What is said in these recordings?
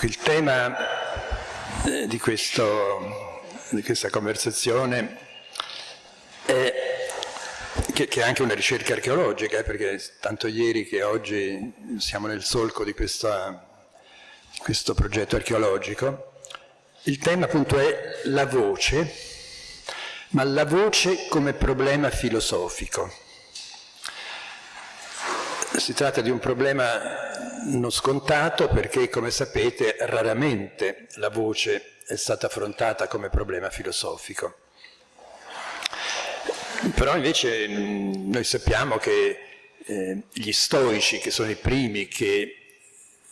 Il tema eh, di, questo, di questa conversazione è che, che, è anche una ricerca archeologica, eh, perché tanto ieri che oggi siamo nel solco di questa, questo progetto archeologico. Il tema appunto è la voce, ma la voce come problema filosofico. Si tratta di un problema non scontato perché, come sapete, raramente la voce è stata affrontata come problema filosofico. Però invece noi sappiamo che eh, gli stoici, che sono i primi che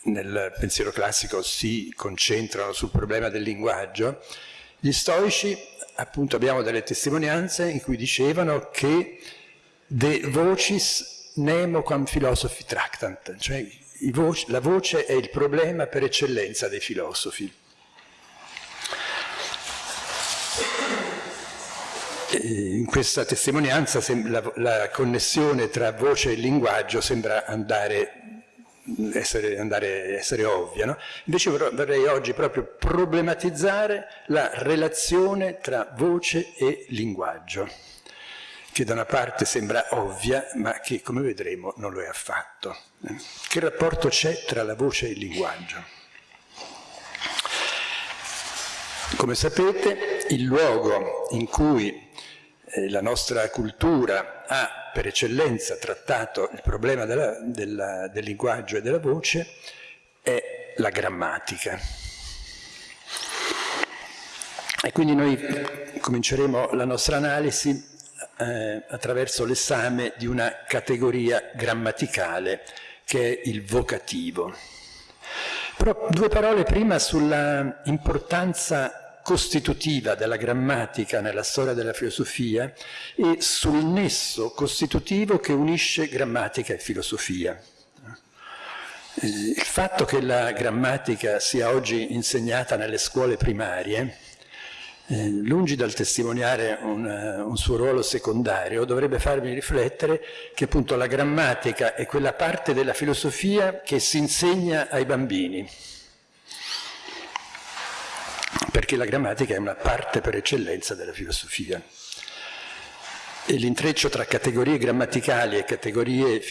nel pensiero classico si concentrano sul problema del linguaggio, gli stoici, appunto, abbiamo delle testimonianze in cui dicevano che de vocis nemo quam philosophi tractant, cioè voci, la voce è il problema per eccellenza dei filosofi. in questa testimonianza la, la, connessione tra voce e linguaggio sembra andare essere, andare, essere ovvia. No? Invece vorrei oggi proprio problematizzare la relazione tra voce e linguaggio, che da una parte sembra ovvia, ma che come vedremo non lo è affatto. Che rapporto c'è tra la voce e il linguaggio? Come sapete, il luogo in cui eh, la nostra cultura ha per eccellenza trattato il problema della, della, del linguaggio e della voce è la grammatica. E quindi noi cominceremo la nostra analisi eh, attraverso l'esame di una categoria grammaticale che è il vocativo. Però due parole prima sulla importanza costitutiva della grammatica nella storia della filosofia e sul nesso costitutivo che unisce grammatica e filosofia. Il fatto che la grammatica sia oggi insegnata nelle scuole primarie, eh, lungi dal testimoniare un, un, suo ruolo secondario, dovrebbe farmi riflettere che appunto la grammatica è quella parte della filosofia che si insegna ai bambini perché la grammatica è una parte per eccellenza della filosofia. E l'intreccio tra categorie grammaticali e categorie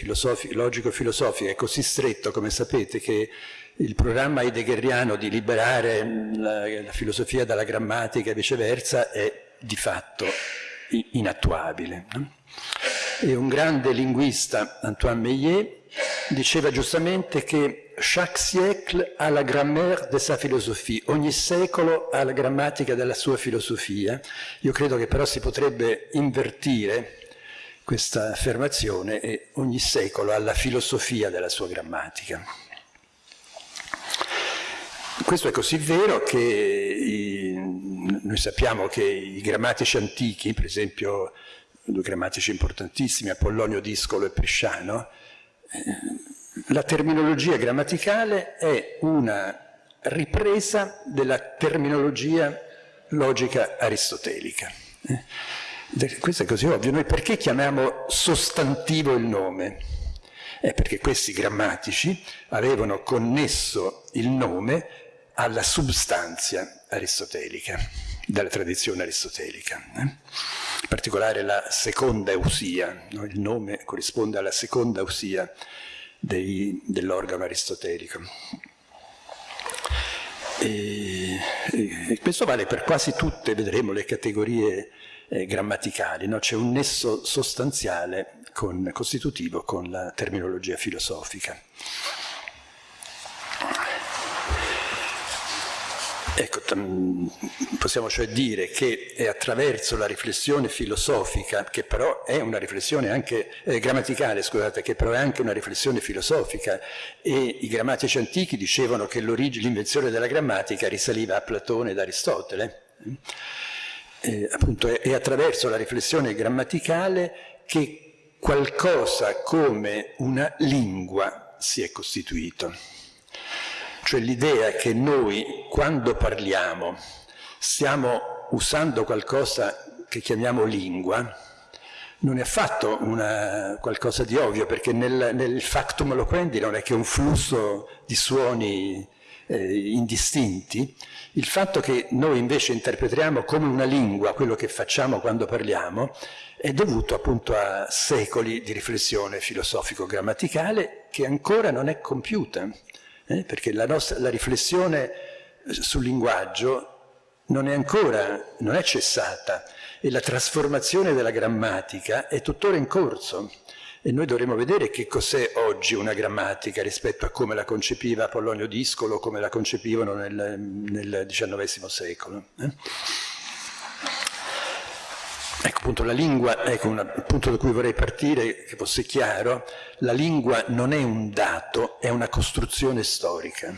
logico-filosofiche è così stretto, come sapete, che il programma heideggeriano di liberare la, la filosofia dalla grammatica e viceversa è di fatto inattuabile. E un grande linguista, Antoine Meillet, diceva giustamente che chaque siècle ha la grammaire de sa philosophie, ogni secolo ha la grammatica della sua filosofia. Io credo che però si potrebbe invertire questa affermazione e ogni secolo ha la filosofia della sua grammatica. Questo è così vero che i, noi sappiamo che i grammatici antichi, per esempio due grammatici importantissimi, Apollonio Discolo e Prisciano, eh, la terminologia grammaticale è una ripresa della terminologia logica aristotelica. Eh? Questo è così ovvio. Noi perché chiamiamo sostantivo il nome? È perché questi grammatici avevano connesso il nome alla substanza aristotelica, della tradizione aristotelica. Eh? In particolare la seconda usia, no? il nome corrisponde alla seconda usia dell'organo aristotelico. E, e, questo vale per quasi tutte, vedremo, le categorie eh, grammaticali, no? c'è un nesso sostanziale con, costitutivo con la terminologia filosofica. Ecco, possiamo cioè dire che è attraverso la riflessione filosofica, che però è una riflessione anche eh, grammaticale, scusate, che però è anche una riflessione filosofica, e i grammatici antichi dicevano che l'invenzione della grammatica risaliva a Platone ed Aristotele. Eh, appunto è, è attraverso la riflessione grammaticale che qualcosa come una lingua si è costituito cioè l'idea che noi quando parliamo stiamo usando qualcosa che chiamiamo lingua, non è affatto una, qualcosa di ovvio, perché nel, nel factum loquendi non è che un flusso di suoni eh, indistinti, il fatto che noi invece interpretiamo come una lingua quello che facciamo quando parliamo è dovuto appunto a secoli di riflessione filosofico-grammaticale che ancora non è compiuta, eh? perché la, nostra, la riflessione sul linguaggio non è ancora, non è cessata e la trasformazione della grammatica è tuttora in corso. E noi dovremo vedere che cos'è oggi una grammatica rispetto a come la concepiva Apollonio Discolo, come la concepivano nel, nel XIX secolo. Eh? Ecco appunto la lingua, ecco un punto da cui vorrei partire, che fosse chiaro, la lingua non è un dato, è una costruzione storica.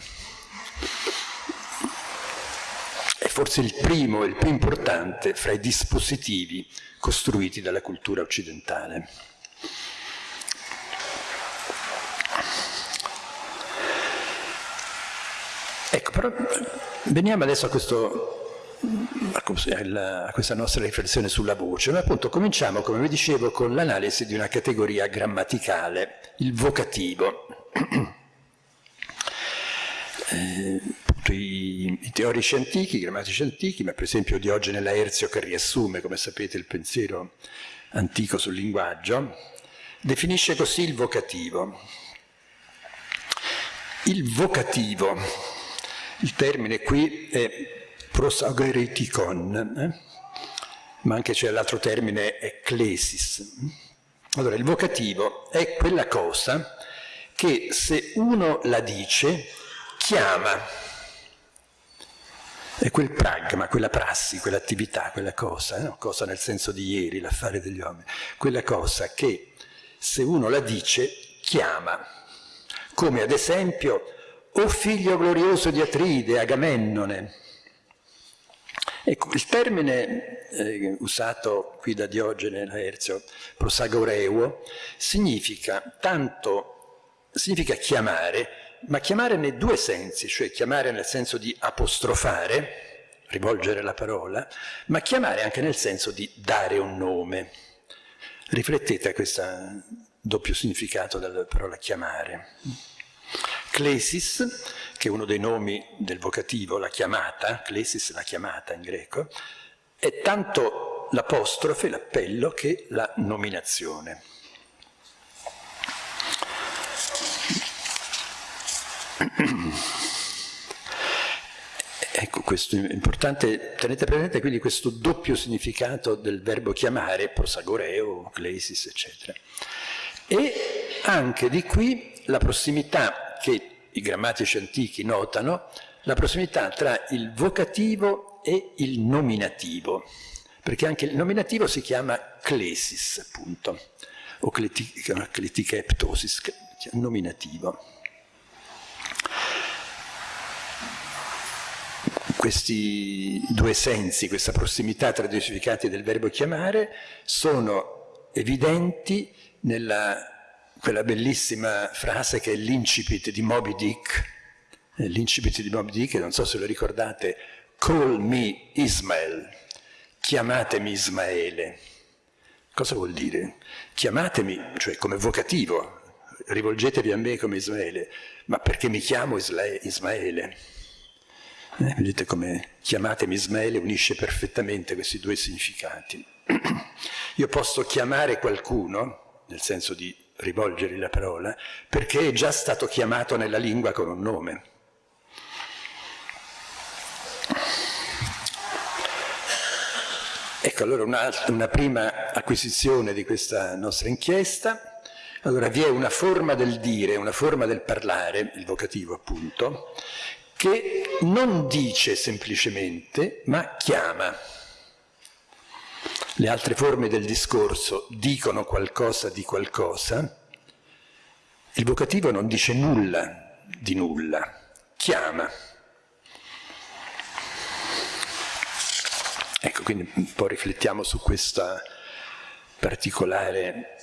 È forse il primo e il più importante fra i dispositivi costruiti dalla cultura occidentale. Ecco, però veniamo adesso a, questo, a questa nostra riflessione sulla voce. Noi appunto cominciamo, come vi dicevo, con l'analisi di una categoria grammaticale, il vocativo. Eh, i, i, teorici antichi, i grammatici antichi, ma per esempio Diogene Laerzio che riassume, come sapete, il pensiero antico sul linguaggio, definisce così il vocativo. Il vocativo il termine qui è prosageretikon, eh? ma anche c'è l'altro termine ecclesis. Allora, il vocativo è quella cosa che se uno la dice, chiama. È quel pragma, quella prassi, quell'attività, quella cosa, no? cosa nel senso di ieri, l'affare degli uomini, quella cosa che se uno la dice, chiama. Come ad esempio o figlio glorioso di Atride, Agamennone. Ecco, il termine eh, usato qui da Diogene Laerzio, prosagoreuo, significa tanto, significa chiamare, ma chiamare nei due sensi, cioè chiamare nel senso di apostrofare, rivolgere la parola, ma chiamare anche nel senso di dare un nome. Riflettete a questo doppio significato della parola chiamare. Clesis, che è uno dei nomi del vocativo, la chiamata, Clesis la chiamata in greco, è tanto l'apostrofe, l'appello, che la nominazione. Ecco, questo è importante, tenete presente quindi questo doppio significato del verbo chiamare, prosagoreo, clesis, eccetera. E anche di qui la prossimità che i grammatici antichi notano la prossimità tra il vocativo e il nominativo, perché anche il nominativo si chiama clesis, appunto, o cleticheptosis, nominativo. Questi due sensi, questa prossimità tra i due significati del verbo chiamare, sono evidenti nella quella bellissima frase che è l'incipit di Moby Dick, l'incipit di Moby Dick, non so se lo ricordate, call me Ismael, chiamatemi Ismaele. Cosa vuol dire? Chiamatemi, cioè come vocativo, rivolgetevi a me come Ismaele, ma perché mi chiamo Ismaele? Eh, vedete come chiamatemi Ismaele unisce perfettamente questi due significati. Io posso chiamare qualcuno, nel senso di rivolgergli la parola, perché è già stato chiamato nella lingua con un nome. Ecco allora una, una prima acquisizione di questa nostra inchiesta. Allora vi è una forma del dire, una forma del parlare, il vocativo appunto, che non dice semplicemente, ma chiama. Le altre forme del discorso dicono qualcosa di qualcosa, il vocativo non dice nulla di nulla, chiama. Ecco, quindi un po' riflettiamo su questa particolare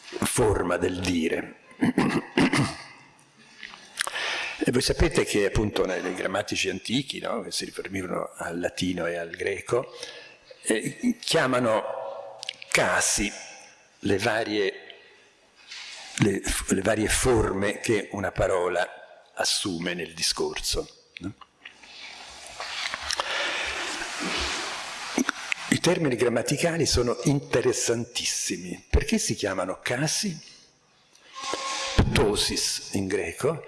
forma del dire. E voi sapete che appunto nei grammatici antichi, no, che si riferivano al latino e al greco, eh, chiamano casi le varie, le, le varie forme che una parola assume nel discorso. No? I termini grammaticali sono interessantissimi. Perché si chiamano casi? Ptosis in greco,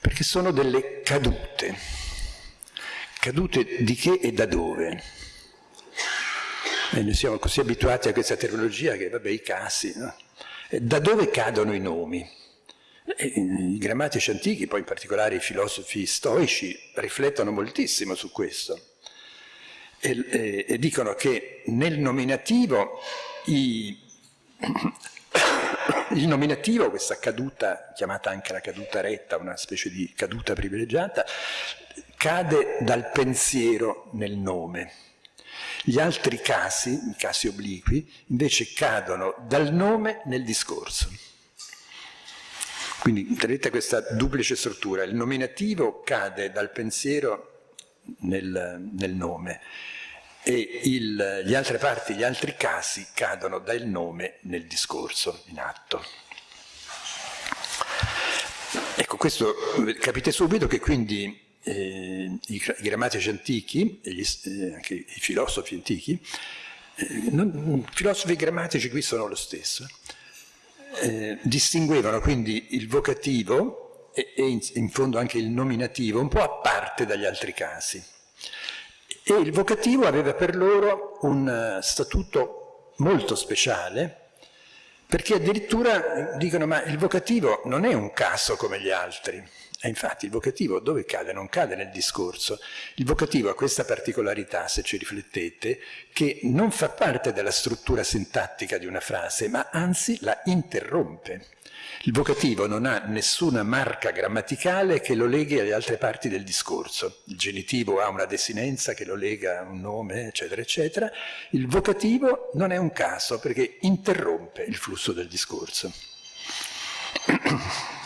perché sono delle cadute. Cadute di che e da dove? E noi siamo così abituati a questa terminologia che, vabbè, i casi, no? Da dove cadono i nomi? E I grammatici antichi, poi in particolare i filosofi stoici, riflettono moltissimo su questo e, e, e dicono che nel nominativo i, il nominativo, questa caduta, chiamata anche la caduta retta, una specie di caduta privilegiata, cade dal pensiero nel nome. Gli altri casi, i casi obliqui, invece cadono dal nome nel discorso. Quindi vedete questa duplice struttura, il nominativo cade dal pensiero nel, nel nome e il, gli altre parti, gli altri casi cadono dal nome nel discorso in atto. Ecco, questo capite subito che quindi eh, i, i, grammatici antichi, gli, eh, anche i filosofi antichi, eh, non, filosofi grammatici qui sono lo stesso, eh, distinguevano quindi il vocativo e, e in, in fondo anche il nominativo un po' a parte dagli altri casi. E il vocativo aveva per loro un eh, statuto molto speciale, perché addirittura dicono ma il vocativo non è un caso come gli altri, e infatti il vocativo dove cade? Non cade nel discorso. Il vocativo ha questa particolarità, se ci riflettete, che non fa parte della struttura sintattica di una frase, ma anzi la interrompe. Il vocativo non ha nessuna marca grammaticale che lo leghi alle altre parti del discorso. Il genitivo ha una desinenza che lo lega a un nome, eccetera, eccetera. Il vocativo non è un caso perché interrompe il flusso del discorso.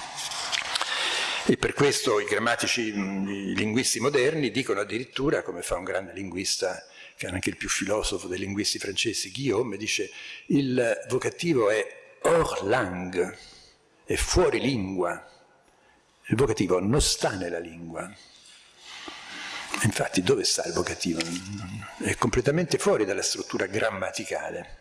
E per questo i grammatici, i linguisti moderni dicono addirittura, come fa un grande linguista, che è anche il più filosofo dei linguisti francesi, Guillaume, dice il vocativo è hors langue, è fuori lingua. Il vocativo non sta nella lingua. Infatti dove sta il vocativo? È completamente fuori dalla struttura grammaticale.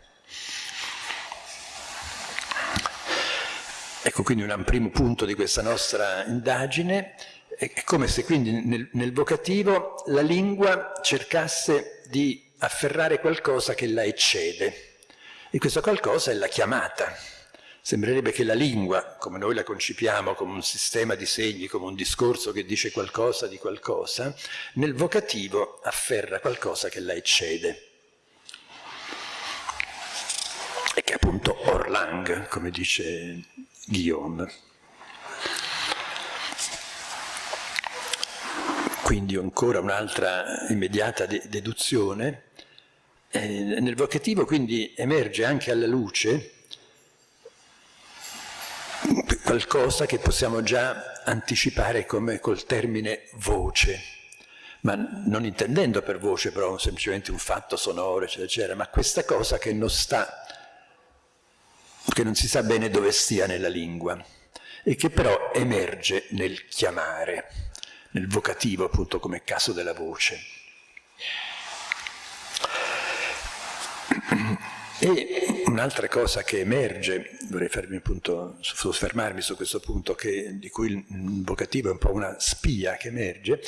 Ecco quindi un primo punto di questa nostra indagine, è come se quindi nel, nel vocativo la lingua cercasse di afferrare qualcosa che la eccede, e questo qualcosa è la chiamata. Sembrerebbe che la lingua, come noi la concipiamo come un sistema di segni, come un discorso che dice qualcosa di qualcosa, nel vocativo afferra qualcosa che la eccede. E che è appunto Orlang, come dice Guillaume. Quindi ancora un'altra immediata de deduzione. Eh, nel vocativo quindi emerge anche alla luce qualcosa che possiamo già anticipare come col termine voce, ma non intendendo per voce però semplicemente un fatto sonoro, eccetera, eccetera, ma questa cosa che non sta che non si sa bene dove stia nella lingua e che però emerge nel chiamare, nel vocativo appunto come caso della voce. E un'altra cosa che emerge, vorrei appunto, soffermarmi su questo punto, che, di cui il vocativo è un po' una spia che emerge,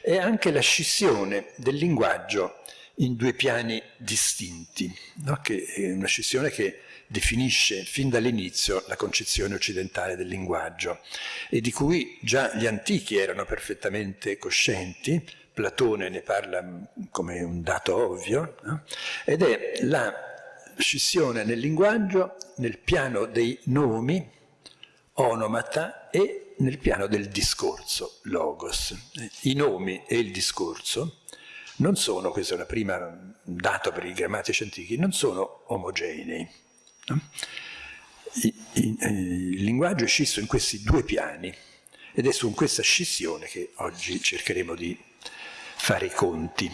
è anche la scissione del linguaggio in due piani distinti, no? che è una scissione che definisce fin dall'inizio la concezione occidentale del linguaggio e di cui già gli antichi erano perfettamente coscienti, Platone ne parla come un dato ovvio, no? ed è la scissione nel linguaggio nel piano dei nomi, onomata, e nel piano del discorso, logos. I nomi e il discorso non sono, questo è un primo dato per i grammatici antichi, non sono omogenei. Il, il linguaggio è scisso in questi due piani ed è su questa scissione che oggi cercheremo di fare i conti.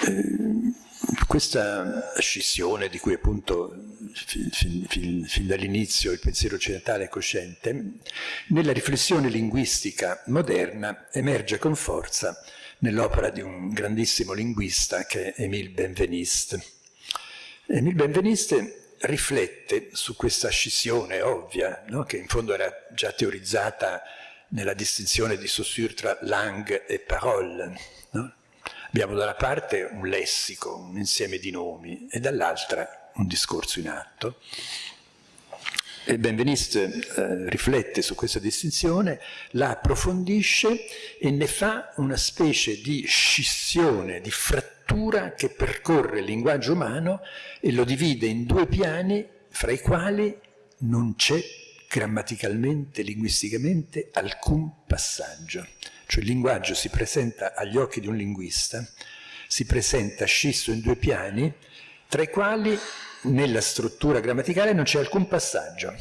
Eh, Questa scissione di cui appunto fin, fin, fin, fin dall'inizio il pensiero occidentale è cosciente, nella riflessione linguistica moderna emerge con forza nell'opera di un grandissimo linguista che è Émile Benveniste. Émile Benveniste riflette su questa scissione ovvia, no? che in fondo era già teorizzata nella distinzione di Saussure tra langue e parole. No? Abbiamo da una parte un lessico, un insieme di nomi, e dall'altra un discorso in atto. E Benveniste eh, riflette su questa distinzione, la approfondisce e ne fa una specie di scissione, di frattura che percorre il linguaggio umano e lo divide in due piani fra i quali non c'è grammaticalmente, linguisticamente, alcun passaggio. Cioè il linguaggio si presenta agli occhi di un linguista, si presenta scisso in due piani, tra i quali nella struttura grammaticale non c'è alcun passaggio.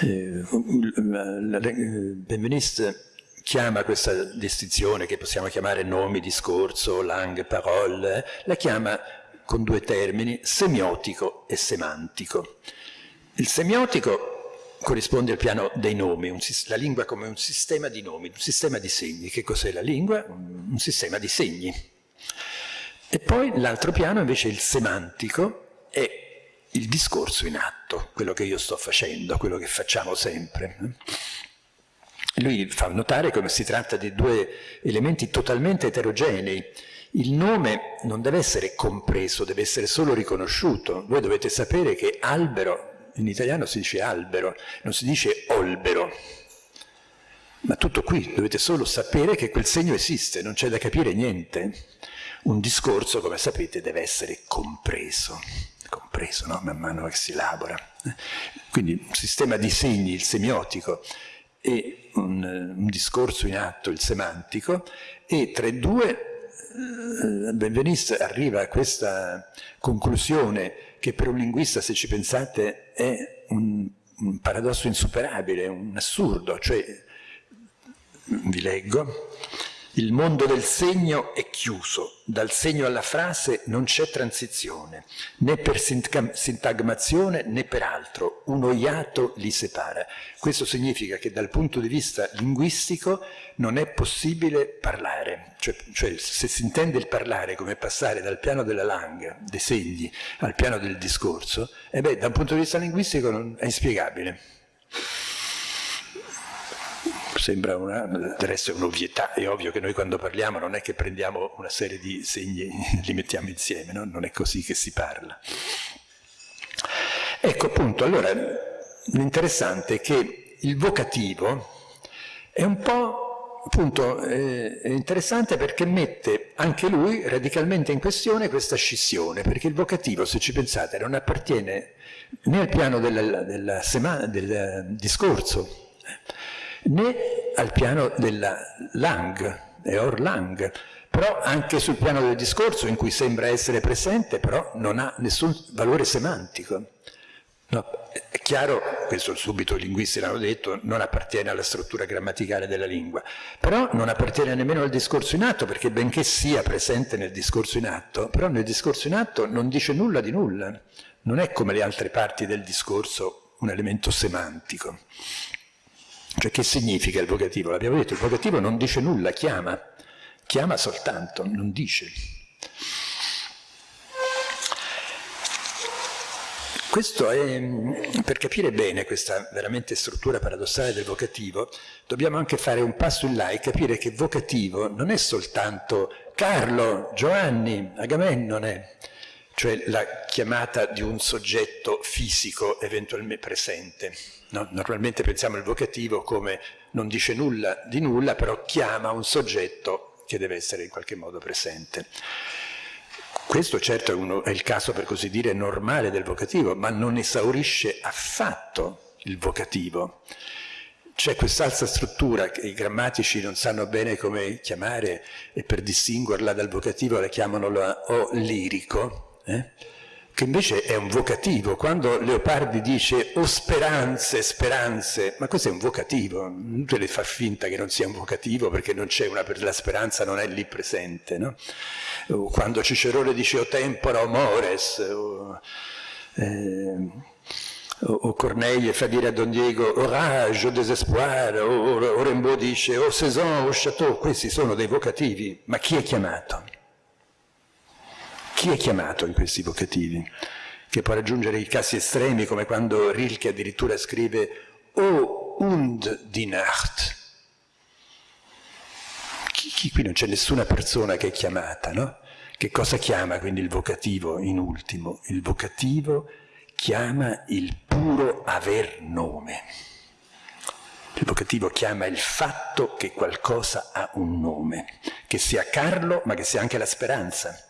Eh, Benveniste chiama questa distinzione che possiamo chiamare nomi, discorso, langue, parole, la chiama con due termini, semiotico e semantico. Il semiotico corrisponde al piano dei nomi, un, la lingua come un sistema di nomi, un sistema di segni. Che cos'è la lingua? Un sistema di segni. E poi l'altro piano invece è il semantico, è il discorso in atto, quello che io sto facendo, quello che facciamo sempre. Lui fa notare come si tratta di due elementi totalmente eterogenei. Il nome non deve essere compreso, deve essere solo riconosciuto. Voi dovete sapere che albero in italiano si dice albero, non si dice olbero. Ma tutto qui, dovete solo sapere che quel segno esiste, non c'è da capire niente. Un discorso, come sapete, deve essere compreso, compreso no? man mano che si elabora. Quindi un sistema di segni, il semiotico, e un, un discorso in atto, il semantico, e tra i due eh, Benveniste arriva a questa conclusione che per un linguista, se ci pensate, è un, un paradosso insuperabile, un assurdo, cioè, vi leggo, il mondo del segno è chiuso, dal segno alla frase non c'è transizione, né per sintagmazione né per altro, uno iato li separa. Questo significa che dal punto di vista linguistico non è possibile parlare, cioè, cioè se si intende il parlare come passare dal piano della langa, dei segni, al piano del discorso, e beh, da un punto di vista linguistico non è inspiegabile sembra una, resto è un'ovvietà, è ovvio che noi quando parliamo non è che prendiamo una serie di segni e li mettiamo insieme, no? non è così che si parla. Ecco appunto, allora l'interessante è che il vocativo è un po' appunto eh, interessante perché mette anche lui radicalmente in questione questa scissione, perché il vocativo, se ci pensate, non appartiene né al piano del, del, del, del discorso, né al piano della lang, e or però anche sul piano del discorso in cui sembra essere presente, però non ha nessun valore semantico. No, è chiaro, questo subito i linguisti l'hanno detto, non appartiene alla struttura grammaticale della lingua, però non appartiene nemmeno al discorso in atto, perché benché sia presente nel discorso in atto, però nel discorso in atto non dice nulla di nulla, non è come le altre parti del discorso un elemento semantico. Cioè che significa il vocativo? L'abbiamo detto, il vocativo non dice nulla, chiama, chiama soltanto, non dice. Questo è, per capire bene questa veramente struttura paradossale del vocativo, dobbiamo anche fare un passo in là e capire che vocativo non è soltanto Carlo, Giovanni, Agamennone, cioè la chiamata di un soggetto fisico eventualmente presente. No? Normalmente pensiamo al vocativo come non dice nulla di nulla, però chiama un soggetto che deve essere in qualche modo presente. Questo certo è, uno, è il caso, per così dire, normale del vocativo, ma non esaurisce affatto il vocativo. C'è quest'altra struttura che i grammatici non sanno bene come chiamare e per distinguerla dal vocativo la chiamano la o lirico, eh? che invece è un vocativo. Quando Leopardi dice o speranze, speranze, ma questo è un vocativo, deve far finta che non sia un vocativo perché una, la speranza non è lì presente. No? o quando Cicerone dice o tempora o mores, o, eh, o Corneille fa dire a Don Diego orage o désespoir, o, o Rimbaud dice o saison o château, questi sono dei vocativi, ma chi è chiamato? Chi è chiamato in questi vocativi? Che può raggiungere i casi estremi come quando Rilke addirittura scrive o und die Nacht. Chi, chi, qui non c'è nessuna persona che è chiamata, no? Che cosa chiama quindi il vocativo in ultimo? Il vocativo chiama il puro aver nome. Il vocativo chiama il fatto che qualcosa ha un nome, che sia Carlo ma che sia anche la speranza.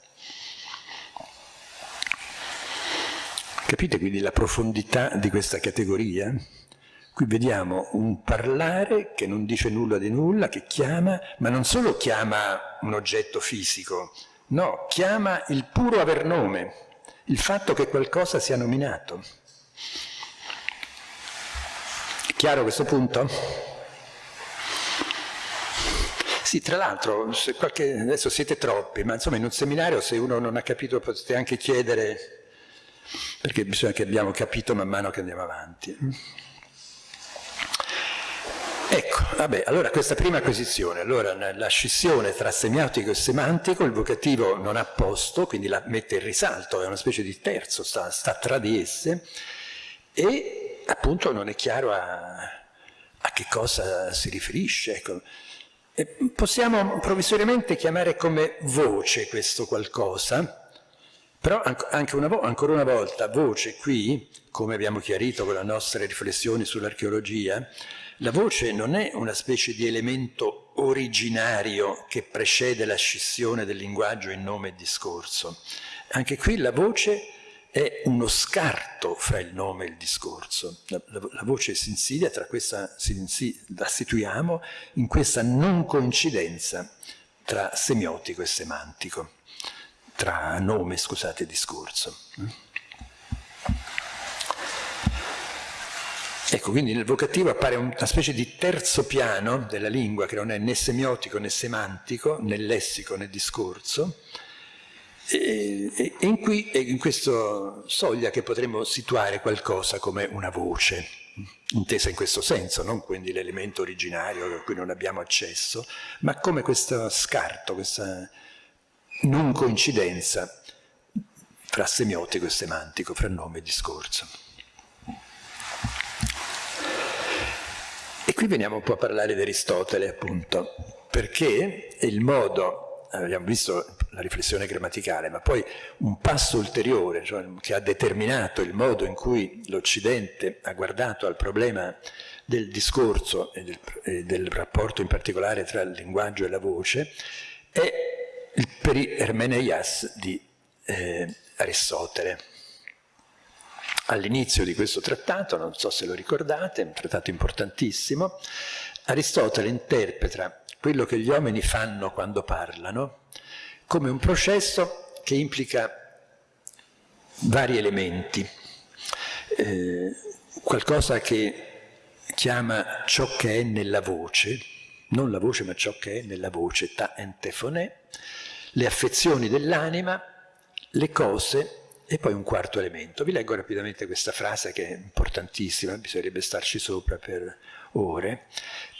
Capite quindi la profondità di questa categoria? Qui vediamo un parlare che non dice nulla di nulla, che chiama, ma non solo chiama un oggetto fisico, no, chiama il puro aver nome, il fatto che qualcosa sia nominato. È chiaro questo punto? Sì, tra l'altro, adesso siete troppi, ma insomma in un seminario se uno non ha capito potete anche chiedere, perché bisogna che abbiamo capito man mano che andiamo avanti. Ecco, vabbè, allora questa prima acquisizione, allora la scissione tra semiotico e semantico, il vocativo non ha posto, quindi la mette in risalto, è una specie di terzo, sta, sta tra di esse, e appunto non è chiaro a, a che cosa si riferisce. Ecco. possiamo provvisoriamente chiamare come voce questo qualcosa, però anche una ancora una volta, voce qui, come abbiamo chiarito con le nostre riflessioni sull'archeologia, la voce non è una specie di elemento originario che precede la scissione del linguaggio in nome e discorso. Anche qui la voce è uno scarto fra il nome e il discorso. La, la, la voce si insidia, tra questa, si insidia, la situiamo in questa non coincidenza tra semiotico e semantico, tra nome, scusate, e discorso. Ecco, quindi nel vocativo appare una specie di terzo piano della lingua che non è né semiotico né semantico, né lessico né discorso, e, e, in, qui, in questa soglia che potremmo situare qualcosa come una voce, intesa in questo senso, non quindi l'elemento originario a cui non abbiamo accesso, ma come questo scarto, questa non coincidenza fra semiotico e semantico, fra nome e discorso. E qui veniamo un po' a parlare di Aristotele, appunto, perché il modo, abbiamo visto la riflessione grammaticale, ma poi un passo ulteriore, cioè, che ha determinato il modo in cui l'Occidente ha guardato al problema del discorso e del, e del, rapporto in particolare tra il linguaggio e la voce, è il peri Hermeneias di eh, Aristotele all'inizio di questo trattato, non so se lo ricordate, è un trattato importantissimo, Aristotele interpreta quello che gli uomini fanno quando parlano come un processo che implica vari elementi, eh, qualcosa che chiama ciò che è nella voce, non la voce ma ciò che è nella voce, ta entefonè, le affezioni dell'anima, le cose e poi un quarto elemento. Vi leggo rapidamente questa frase che è importantissima, bisognerebbe starci sopra per ore.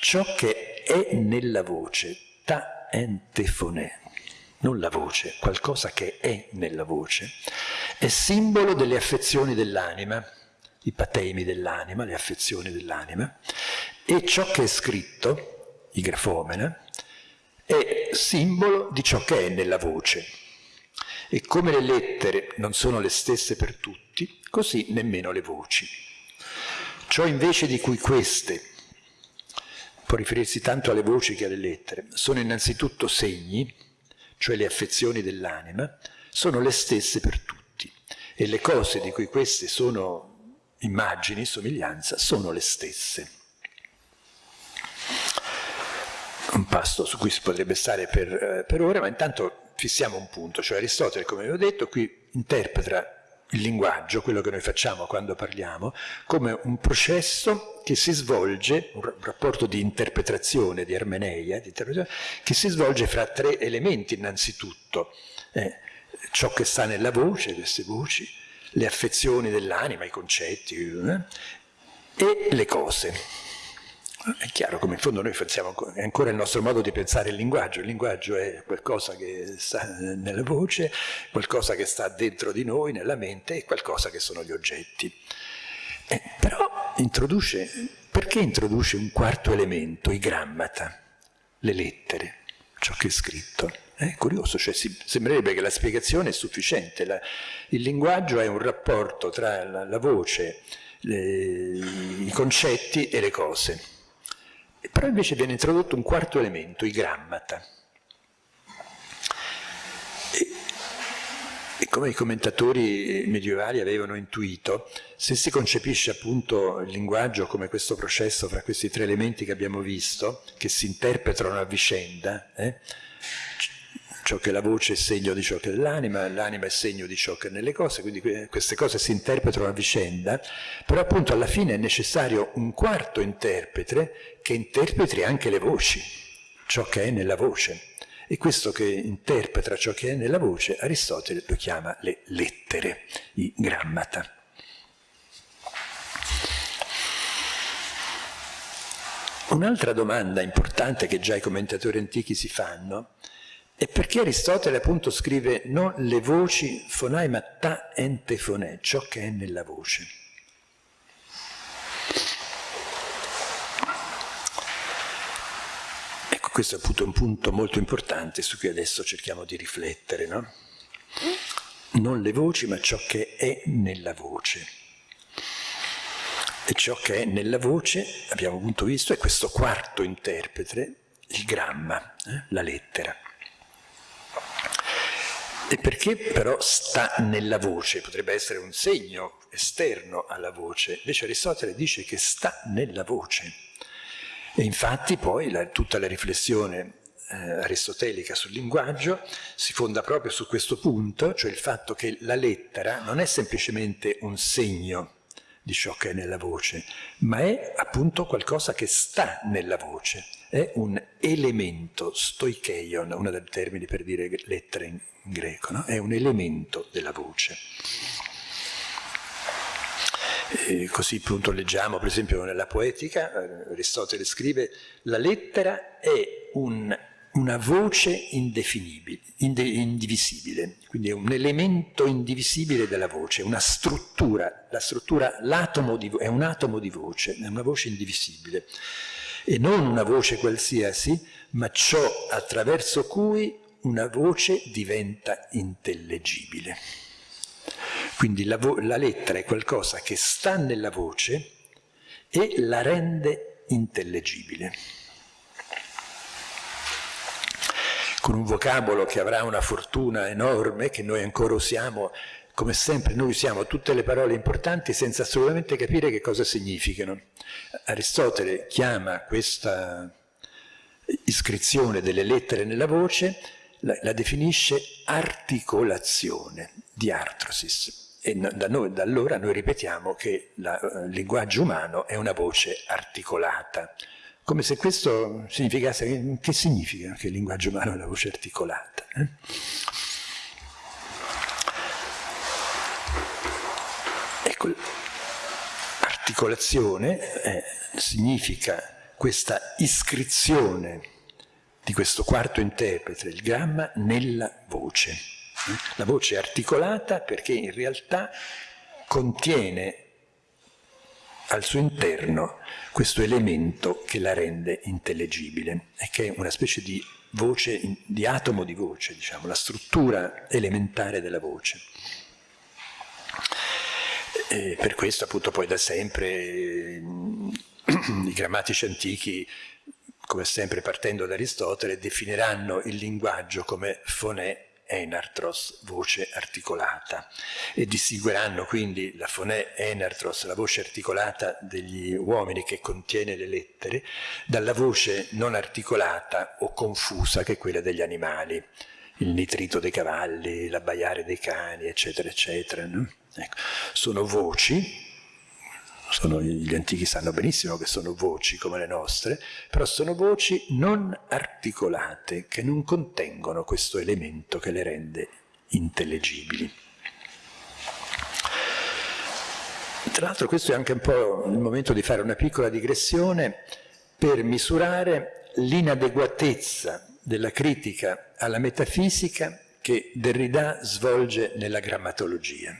Ciò che è nella voce, ta entefone, non la voce, qualcosa che è nella voce, è simbolo delle affezioni dell'anima, i patemi dell'anima, le affezioni dell'anima, e ciò che è scritto, i grafomena, è simbolo di ciò che è nella voce, e come le lettere non sono le stesse per tutti, così nemmeno le voci. Ciò invece di cui queste, può riferirsi tanto alle voci che alle lettere, sono innanzitutto segni, cioè le affezioni dell'anima, sono le stesse per tutti e le cose di cui queste sono immagini, somiglianza, sono le stesse. Un pasto su cui si potrebbe stare per, eh, per ore, ma intanto fissiamo un punto, cioè Aristotele, come vi ho detto, qui interpreta il linguaggio, quello che noi facciamo quando parliamo, come un processo che si svolge, un rapporto di interpretazione, di ermeneia, di interpretazione, che si svolge fra tre elementi innanzitutto, è ciò che sta nella voce, queste voci, le affezioni dell'anima, i concetti, eh, e le cose. È chiaro come in fondo noi è ancora il nostro modo di pensare il linguaggio, il linguaggio è qualcosa che sta nella voce, qualcosa che sta dentro di noi, nella mente, e qualcosa che sono gli oggetti. Eh, però introduce, perché introduce un quarto elemento, i grammata, le lettere, ciò che è scritto? È curioso, cioè si, sembrerebbe che la spiegazione è sufficiente, la, il linguaggio è un rapporto tra la, la voce, le, i concetti e le cose. Però invece viene introdotto un quarto elemento, i grammata. E, e come i commentatori medievali avevano intuito, se si concepisce appunto il linguaggio come questo processo fra questi tre elementi che abbiamo visto, che si interpretano a vicenda, eh, ciò che la voce è segno di ciò che è l'anima, l'anima è segno di ciò che è nelle cose, quindi queste cose si interpretano a vicenda, però appunto alla fine è necessario un quarto interprete che interpreti anche le voci, ciò che è nella voce. E questo che interpreta ciò che è nella voce, Aristotele lo chiama le lettere, i grammata. Un'altra domanda importante che già i commentatori antichi si fanno e perché Aristotele appunto scrive non le voci fonai ma ta ente fonè, ciò che è nella voce. Ecco, questo è appunto un punto molto importante su cui adesso cerchiamo di riflettere, no? Non le voci ma ciò che è nella voce. E ciò che è nella voce, abbiamo appunto visto, è questo quarto interprete, il gramma, eh? la lettera. E perché però sta nella voce? Potrebbe essere un segno esterno alla voce. Invece Aristotele dice che sta nella voce. E infatti poi la, tutta la riflessione eh, aristotelica sul linguaggio si fonda proprio su questo punto, cioè il fatto che la lettera non è semplicemente un segno di ciò che è nella voce, ma è appunto qualcosa che sta nella voce, è un elemento, stoikeion, uno dei termini per dire lettere in, greco, no? è un elemento della voce. E così appunto leggiamo per esempio nella poetica, eh, Aristotele scrive, la lettera è un una voce indefinibile, indivisibile, quindi è un elemento indivisibile della voce, una struttura, la struttura, l'atomo è un atomo di voce, è una voce indivisibile, e non una voce qualsiasi, ma ciò attraverso cui una voce diventa intellegibile. Quindi la, la lettera è qualcosa che sta nella voce e la rende intellegibile. con un vocabolo che avrà una fortuna enorme, che noi ancora usiamo, come sempre noi usiamo tutte le parole importanti senza assolutamente capire che cosa significano. Aristotele chiama questa iscrizione delle lettere nella voce, la, la definisce articolazione di artrosis. E da, noi, da allora noi ripetiamo che il eh, linguaggio umano è una voce articolata, come se questo significasse, che significa che il linguaggio umano è la voce articolata? Eh? Articolazione eh, significa questa iscrizione di questo quarto interprete, il gramma, nella voce. La voce è articolata perché in realtà contiene al suo interno questo elemento che la rende intellegibile e che è una specie di voce, di atomo di voce, diciamo, la struttura elementare della voce. E per questo appunto poi da sempre i grammatici antichi, come sempre partendo da Aristotele, definiranno il linguaggio come fonè enartros, voce articolata, e distingueranno quindi la fonè enartros, la voce articolata degli uomini che contiene le lettere, dalla voce non articolata o confusa che è quella degli animali, il nitrito dei cavalli, l'abbaiare dei cani, eccetera, eccetera. No? Ecco. Sono voci sono, gli antichi sanno benissimo che sono voci come le nostre, però sono voci non articolate, che non contengono questo elemento che le rende intellegibili. Tra l'altro questo è anche un po' il momento di fare una piccola digressione per misurare l'inadeguatezza della critica alla metafisica che Derrida svolge nella grammatologia.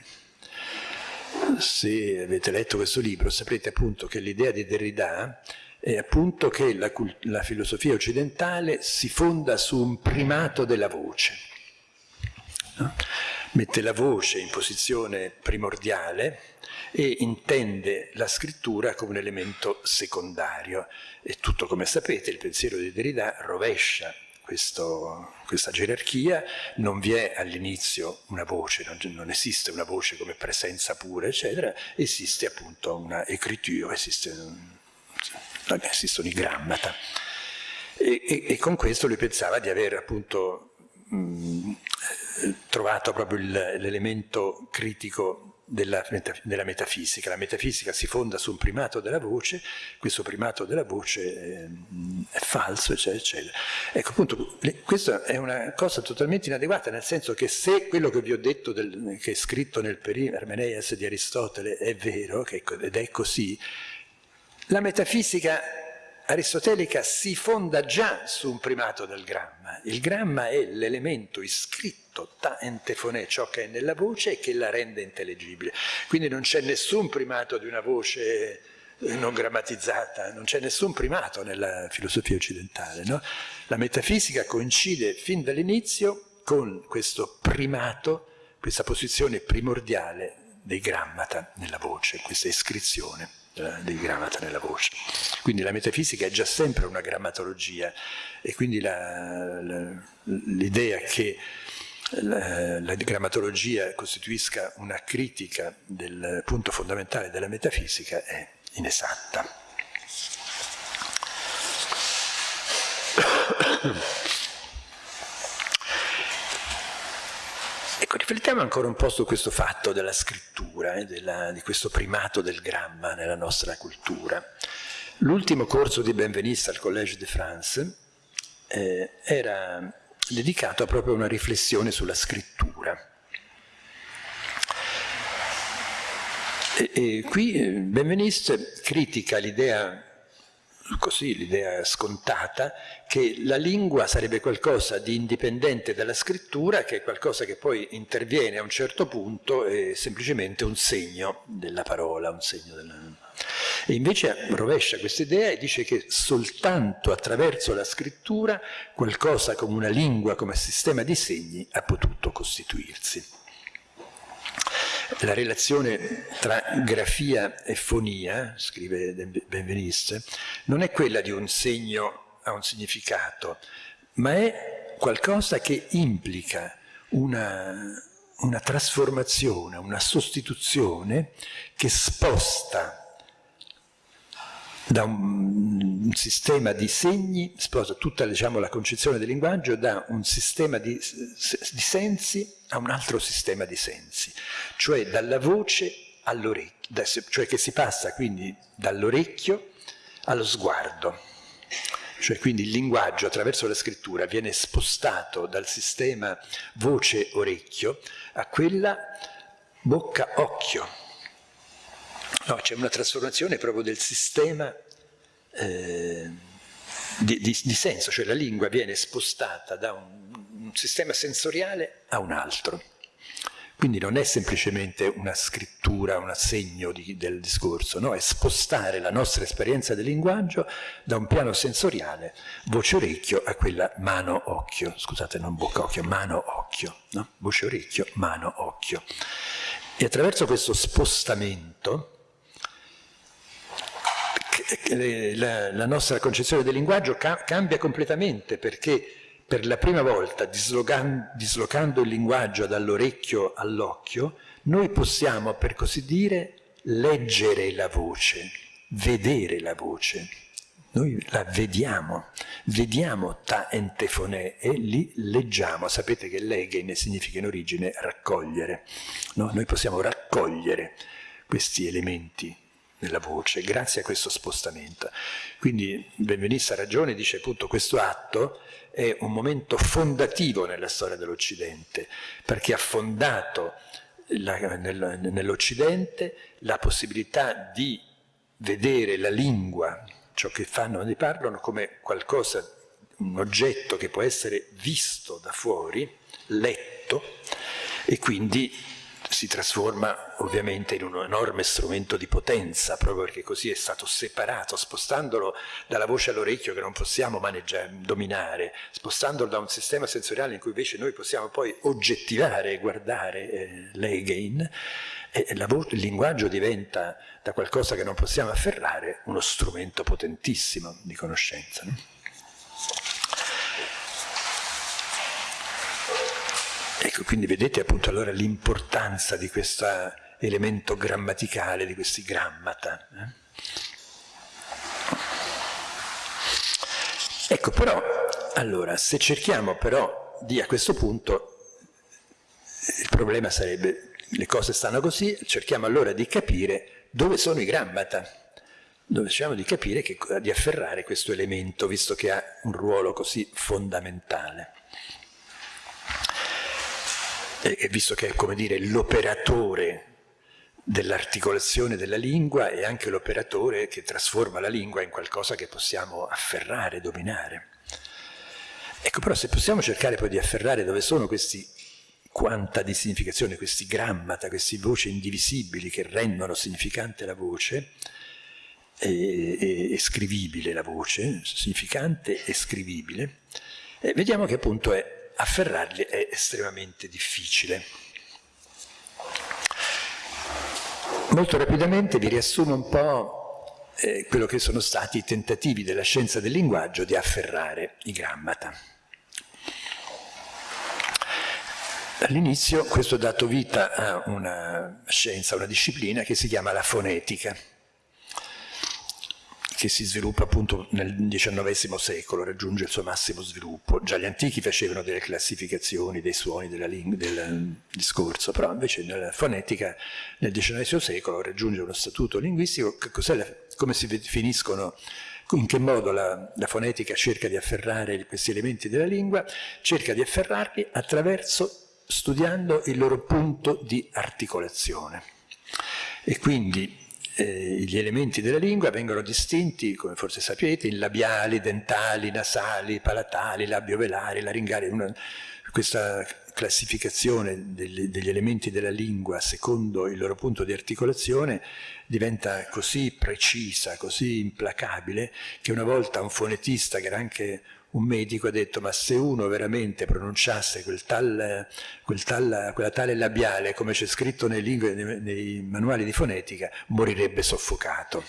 Se avete letto questo libro saprete appunto che l'idea di Derrida è appunto che la, la filosofia occidentale si fonda su un primato della voce. No? Mette la voce in posizione primordiale e intende la scrittura come un elemento secondario. E tutto come sapete il pensiero di Derrida rovescia questo, questa gerarchia, non vi è all'inizio una voce, non, non, esiste una voce come presenza pura, eccetera, esiste appunto una écriture, esiste, esistono i grammata. E, e, e, con questo lui pensava di aver appunto mh, trovato proprio l'elemento critico della, della, metafisica. La metafisica si fonda su un primato della voce, questo primato della voce è, è falso, eccetera, eccetera. Ecco, appunto, questa è una cosa totalmente inadeguata, nel senso che se quello che vi ho detto, del, che è scritto nel Perim Armeneias di Aristotele, è vero, che, ed è così, la metafisica aristotelica si fonda già su un primato del gramma. Il gramma è l'elemento iscritto ta entefonè, ciò che è nella voce e che la rende intellegibile. Quindi non c'è nessun primato di una voce eh, non grammatizzata, non c'è nessun primato nella filosofia occidentale. No? La metafisica coincide fin dall'inizio con questo primato, questa posizione primordiale dei grammata nella voce, questa iscrizione dei grammata nella voce. Quindi la metafisica è già sempre una grammatologia e quindi l'idea che la, grammatologia costituisca una critica del punto fondamentale della metafisica è inesatta. Ecco, riflettiamo ancora un po' su questo fatto della scrittura, eh, della, di questo primato del gramma nella nostra cultura. L'ultimo corso di Benveniste al Collège de France eh, era dedicato a proprio una riflessione sulla scrittura. E, e qui eh, Benveniste critica l'idea così l'idea scontata che la lingua sarebbe qualcosa di indipendente dalla scrittura, che è qualcosa che poi interviene a un certo punto è semplicemente un segno della parola, un segno della... E invece rovescia questa idea e dice che soltanto attraverso la scrittura qualcosa come una lingua, come sistema di segni, ha potuto costituirsi. La relazione tra grafia e fonia, scrive Benveniste, non è quella di un segno a un significato, ma è qualcosa che implica una, una trasformazione, una sostituzione che sposta da un, sistema di segni, sposa tutta diciamo, la concezione del linguaggio da un sistema di, di sensi a un altro sistema di sensi, cioè dalla voce all'orecchio, cioè che si passa quindi dall'orecchio allo sguardo. Cioè quindi il linguaggio attraverso la scrittura viene spostato dal sistema voce-orecchio a quella bocca-occhio. No, c'è una trasformazione proprio del sistema eh, di, di, di senso, cioè la lingua viene spostata da un un sistema sensoriale a un altro. Quindi non è semplicemente una scrittura, un assegno di, del discorso, no? è spostare la nostra esperienza del linguaggio da un piano sensoriale, voce-orecchio, a quella mano-occhio, scusate, non bocca-occhio, mano-occhio, no? voce-orecchio, mano-occhio. E attraverso questo spostamento la, la nostra concezione del linguaggio cambia completamente perché per la prima volta, dislocando il linguaggio dall'orecchio all'occhio, noi possiamo, per così dire, leggere la voce, vedere la voce. Noi la vediamo, vediamo ta entefonè e li leggiamo. Sapete che leghe significa in origine raccogliere. No? Noi possiamo raccogliere questi elementi nella voce, grazie a questo spostamento. Quindi Benvenista ha ragione, dice appunto questo atto è un momento fondativo nella storia dell'Occidente, perché ha fondato nell'Occidente la possibilità di vedere la lingua, ciò che fanno e parlano, come qualcosa, un oggetto che può essere visto da fuori, letto, e quindi si trasforma ovviamente in un enorme strumento di potenza, proprio perché così è stato separato, spostandolo dalla voce all'orecchio che non possiamo dominare, spostandolo da un sistema sensoriale in cui invece noi possiamo poi oggettivare e guardare eh, l'Egein, il linguaggio diventa da qualcosa che non possiamo afferrare uno strumento potentissimo di conoscenza. No? Ecco, quindi vedete appunto allora l'importanza di questo elemento grammaticale, di questi grammata. Eh? Ecco, però, allora, se cerchiamo però di a questo punto, il problema sarebbe, le cose stanno così, cerchiamo allora di capire dove sono i grammata, dove cerchiamo di capire che, di afferrare questo elemento, visto che ha un ruolo così fondamentale e visto che è come dire l'operatore dell'articolazione della lingua è anche l'operatore che trasforma la lingua in qualcosa che possiamo afferrare, dominare. Ecco, però se possiamo cercare poi di afferrare dove sono questi quanta di significazione, questi grammata, queste voci indivisibili che rendono significante la voce, e, e, e scrivibile la voce, significante e scrivibile, e vediamo che appunto è afferrarli è estremamente difficile. Molto rapidamente vi riassumo un po' eh, quello che sono stati i tentativi della scienza del linguaggio di afferrare i grammata. All'inizio questo ha dato vita a una scienza, una disciplina che si chiama la fonetica che si sviluppa appunto nel XIX secolo, raggiunge il suo massimo sviluppo. Già gli antichi facevano delle classificazioni dei suoni della del discorso, però invece nella fonetica nel XIX secolo raggiunge uno statuto linguistico, la, come si definiscono in che modo la, la, fonetica cerca di afferrare questi elementi della lingua? Cerca di afferrarli attraverso studiando il loro punto di articolazione. E quindi eh, gli elementi della lingua vengono distinti, come forse sapete, in labiali, dentali, nasali, palatali, labiovelari, laringari. Una, questa classificazione degli, degli, elementi della lingua secondo il loro punto di articolazione diventa così precisa, così implacabile, che una volta un fonetista, che era anche un medico ha detto ma se uno veramente pronunciasse quel tal, quel tal, quella tale labiale come c'è scritto nei, lingue, nei, nei manuali di fonetica morirebbe soffocato.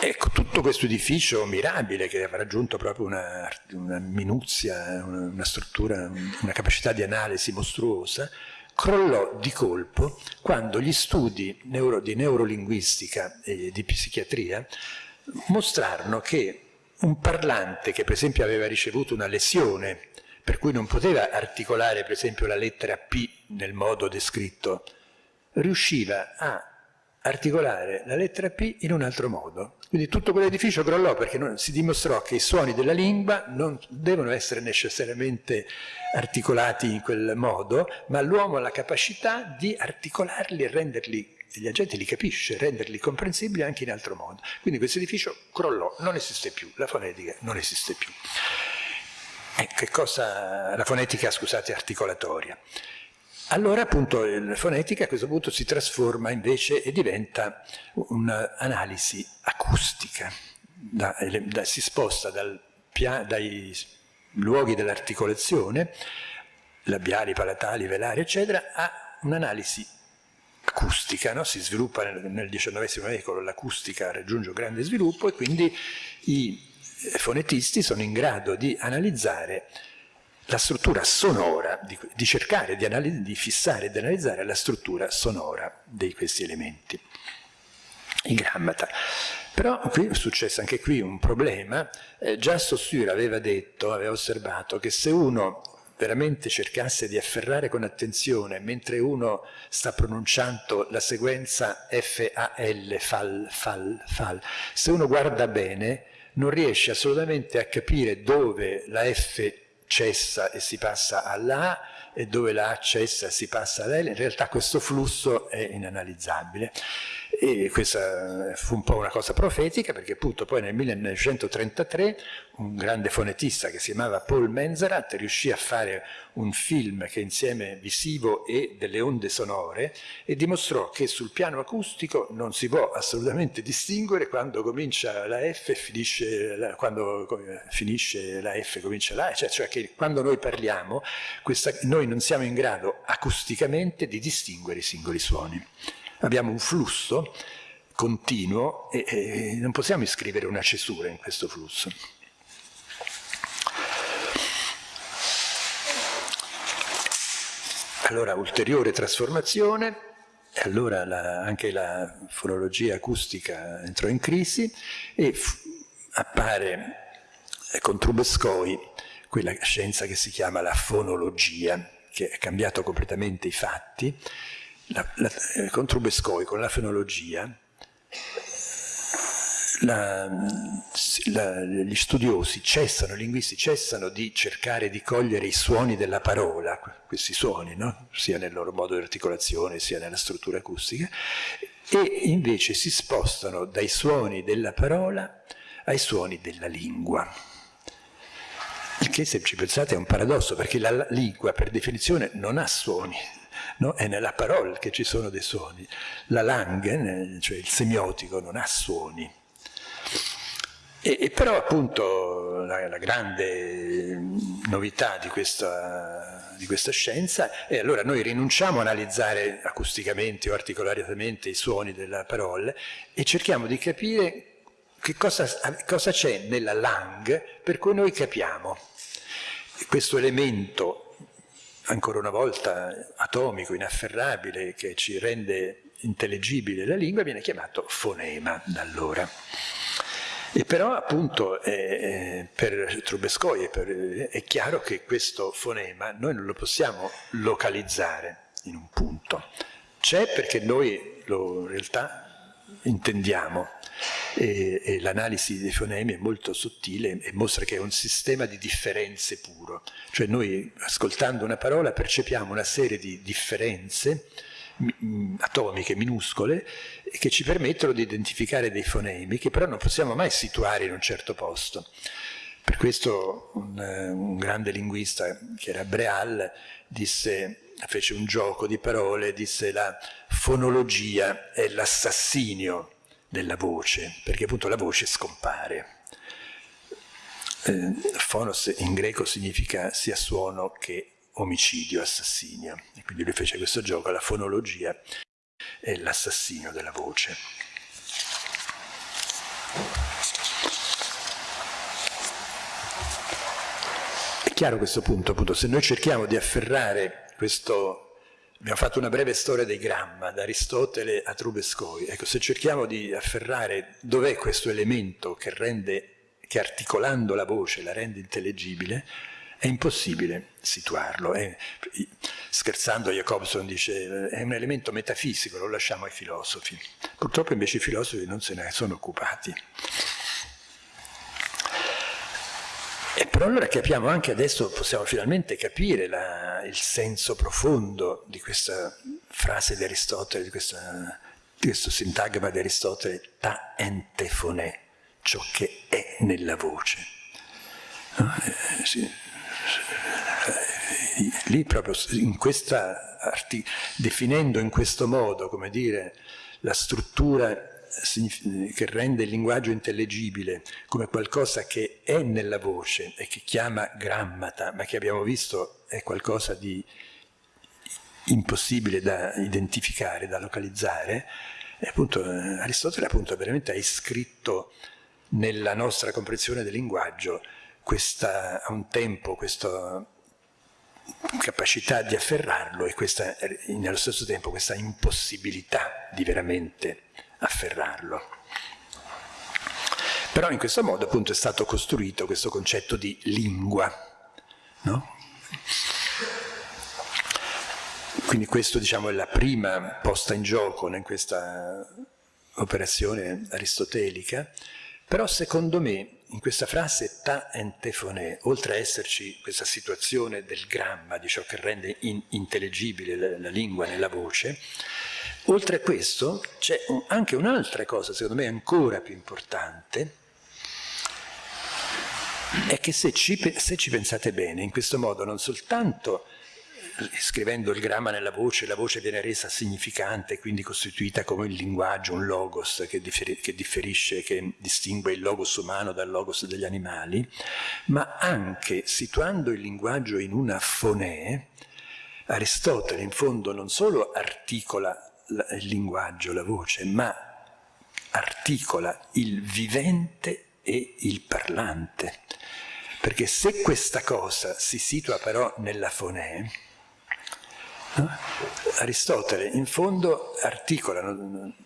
Ecco, tutto questo edificio mirabile che aveva raggiunto proprio una, una minuzia, una, una, struttura, una capacità di analisi mostruosa, crollò di colpo quando gli studi neuro, di neurolinguistica e di psichiatria mostrarono che un parlante che per esempio aveva ricevuto una lesione per cui non poteva articolare per esempio la lettera P nel modo descritto, riusciva a articolare la lettera P in un altro modo. Quindi tutto quell'edificio crollò perché non, si dimostrò che i suoni della lingua non devono essere necessariamente articolati in quel modo, ma l'uomo ha la capacità di articolarli e renderli la gente li capisce, renderli comprensibili anche in altro modo. Quindi questo edificio crollò, non esiste più, la fonetica non esiste più. Eh, che cosa, la fonetica, scusate, articolatoria. Allora appunto la fonetica a questo punto si trasforma invece e diventa un'analisi acustica, da, da, si sposta dal, dai luoghi dell'articolazione, labiali, palatali, velari, eccetera, a un'analisi acustica, no? si sviluppa nel, nel XIX secolo, l'acustica raggiunge un grande sviluppo e quindi i fonetisti sono in grado di analizzare la struttura sonora, di, di cercare di, di fissare di analizzare la struttura sonora di questi elementi, i grammata. Però qui è successo anche qui un problema, eh, già Saussure aveva detto, aveva osservato che se uno veramente cercasse di afferrare con attenzione, mentre uno sta pronunciando la sequenza F-A-L, fal, fal, fal, se uno guarda bene non riesce assolutamente a capire dove la F cessa e si passa alla A e dove la A cessa e si passa alla L, in realtà questo flusso è inanalizzabile. E questa fu un po' una cosa profetica perché appunto poi nel 1933 un grande fonetista che si chiamava Paul Menzerat riuscì a fare un film che insieme visivo e delle onde sonore e dimostrò che sul piano acustico non si può assolutamente distinguere quando comincia la F e finisce la, quando finisce la F comincia la A, cioè, cioè che quando noi parliamo questa, noi non siamo in grado acusticamente di distinguere i singoli suoni abbiamo un flusso continuo e, e non possiamo iscrivere una cesura in questo flusso. Allora, ulteriore trasformazione, e allora la, anche la fonologia acustica entrò in crisi e appare con Trubetskoy quella scienza che si chiama la fonologia, che ha cambiato completamente i fatti, la, la, eh, con Trubescoy, con la fenologia, la, gli studiosi cessano, i linguisti cessano di cercare di cogliere i suoni della parola, questi suoni, no? sia nel loro modo di articolazione sia nella struttura acustica, e invece si spostano dai suoni della parola ai suoni della lingua. Il che, se ci pensate, è un paradosso, perché la lingua, per definizione, non ha suoni, no? è nella parola che ci sono dei suoni. La langue, cioè il semiotico, non ha suoni. E, e però appunto la, la, grande novità di questa, di questa scienza è allora noi rinunciamo a analizzare acusticamente o articolariamente i suoni della parola e cerchiamo di capire che cosa, c'è nella langue per cui noi capiamo. Questo elemento ancora una volta atomico, inafferrabile, che ci rende intellegibile la lingua, viene chiamato fonema da allora. E però appunto eh, per Trubescoy per, è chiaro che questo fonema noi non lo possiamo localizzare in un punto. C'è perché noi lo in realtà intendiamo e, e l'analisi dei fonemi è molto sottile e mostra che è un sistema di differenze puro, cioè noi ascoltando una parola percepiamo una serie di differenze atomiche minuscole che ci permettono di identificare dei fonemi che però non possiamo mai situare in un certo posto. Per questo un, un grande linguista che era Breal disse, fece un gioco di parole, disse la fonologia è l'assassinio della voce, perché appunto la voce scompare. Eh, phonos in greco significa sia suono che omicidio, assassinio. E quindi lui fece questo gioco, la fonologia è l'assassinio della voce. È chiaro questo punto, appunto, se noi cerchiamo di afferrare questo Abbiamo fatto una breve storia dei gramma, da Aristotele a Trubescoy. Ecco, se cerchiamo di afferrare dov'è questo elemento che, rende, che articolando la voce la rende intellegibile, è impossibile situarlo. È, scherzando Jacobson dice è un elemento metafisico, lo lasciamo ai filosofi. Purtroppo invece i filosofi non se ne sono occupati. E però allora capiamo anche adesso, possiamo finalmente capire la, il senso profondo di questa frase di Aristotele, di, questa, di questo sintagma di Aristotele, ta entefonè, ciò che è nella voce. Eh. Eh, lì proprio in questa, definendo in questo modo, come dire, la struttura che rende il linguaggio intellegibile come qualcosa che è nella voce e che chiama grammata, ma che abbiamo visto è qualcosa di impossibile da identificare, da localizzare, e appunto eh, Aristotele appunto veramente ha iscritto nella nostra comprensione del linguaggio questa, a un tempo questa capacità di afferrarlo e questa, nello stesso tempo questa impossibilità di veramente afferrarlo. Però in questo modo appunto è stato costruito questo concetto di lingua, no? quindi questo diciamo, è la prima posta in gioco in questa operazione aristotelica, però secondo me in questa frase ta entefonè, oltre a esserci questa situazione del gramma, di ciò che rende in intellegibile la, la, lingua nella voce, oltre a questo c'è anche un'altra cosa, secondo me ancora più importante, è che se ci, se ci pensate bene, in questo modo non soltanto scrivendo il gramma nella voce, la voce viene resa significante, quindi costituita come il linguaggio, un logos che, differi che differisce, che distingue il logos umano dal logos degli animali, ma anche situando il linguaggio in una fonè, Aristotele in fondo non solo articola il linguaggio, la voce, ma articola il vivente e il parlante. Perché se questa cosa si situa però nella fonè, Aristotele in fondo articola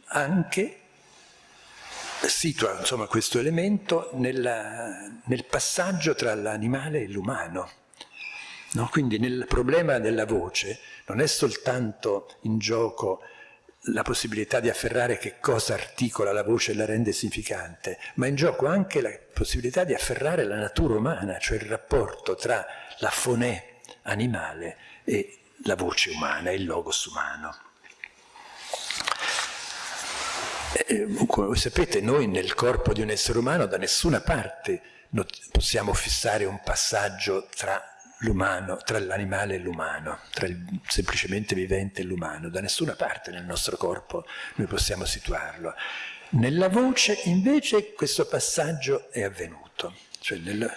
anche, situa insomma, questo elemento nella, nel passaggio tra l'animale e l'umano. No? Quindi nel problema della voce non è soltanto in gioco la possibilità di afferrare che cosa articola la voce e la rende significante, ma in gioco anche la possibilità di afferrare la natura umana, cioè il rapporto tra la fonè animale e la voce umana, il logos umano. E, come voi sapete, noi nel corpo di un essere umano da nessuna parte possiamo fissare un passaggio tra l'umano, tra l'animale e l'umano, tra il semplicemente vivente e l'umano, da nessuna parte nel nostro corpo noi possiamo situarlo. Nella voce invece questo passaggio è avvenuto, cioè nella,